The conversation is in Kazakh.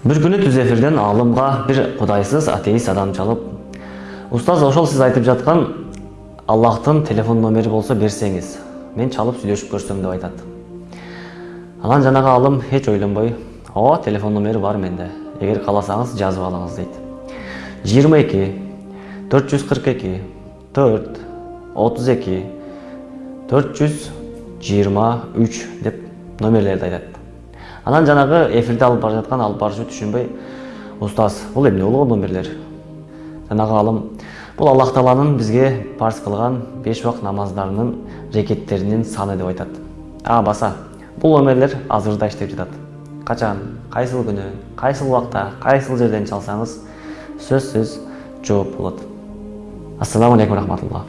бир күнү түз эфирден аалымга бир кудайсыз атеист адам чалып устаз ошол сиз айтып жаткан аллахтын телефон номери болсо берсеңиз мен чалып сүйлөшүп көрсөм деп айтат анан жанагы аалым эч ойлонбой ооба телефон номери бар менде эгер кааласаңыз жазып алыңыз отуз эки төрт жүз жыйырма үч деп номерлерди айтат анан жанагы эфирде алып бара жаткан алып баруучу түшүнбөй устаз. Бул эмне болгон номерлер? Жанагы аалым бул аллах тааланын бизге парз кылган беш убак намаздарынын рекеттеринин саны деп айтат. А баса бул номерлер азыр да иштеп жатат. Качан? Кайсыл күнү кайсыл убакта кайсыл жерден чалсаңыз сөзсүз жооп болот. Ассаламу алейкум рахматулла